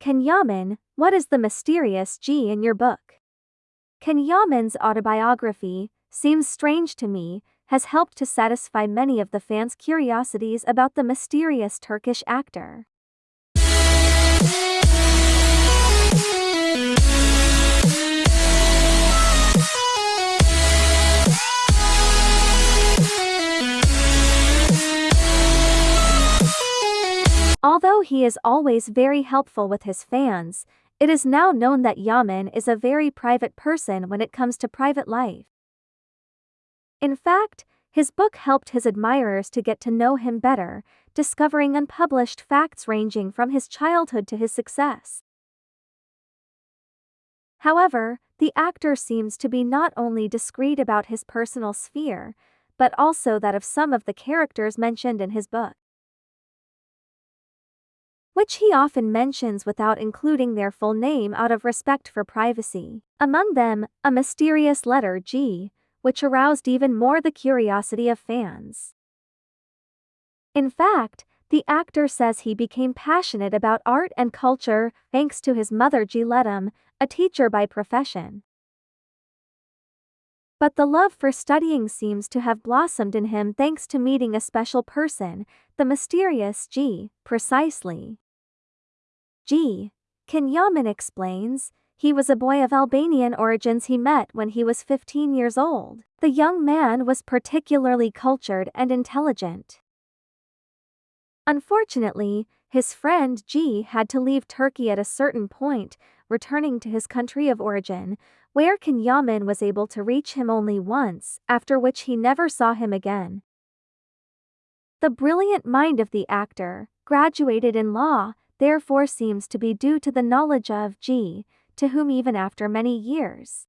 Can Yaman, what is the mysterious G in your book? Can Yaman's autobiography, seems strange to me, has helped to satisfy many of the fans' curiosities about the mysterious Turkish actor. Although he is always very helpful with his fans, it is now known that Yaman is a very private person when it comes to private life. In fact, his book helped his admirers to get to know him better, discovering unpublished facts ranging from his childhood to his success. However, the actor seems to be not only discreet about his personal sphere, but also that of some of the characters mentioned in his book which he often mentions without including their full name out of respect for privacy. Among them, a mysterious letter G, which aroused even more the curiosity of fans. In fact, the actor says he became passionate about art and culture thanks to his mother Giletum, a teacher by profession. But the love for studying seems to have blossomed in him thanks to meeting a special person, the mysterious G, precisely. G. Can Yaman explains, he was a boy of Albanian origins he met when he was 15 years old. The young man was particularly cultured and intelligent. Unfortunately, his friend G had to leave Turkey at a certain point, returning to his country of origin, where Can Yaman was able to reach him only once, after which he never saw him again. The brilliant mind of the actor, graduated in law, therefore seems to be due to the knowledge of G, to whom even after many years.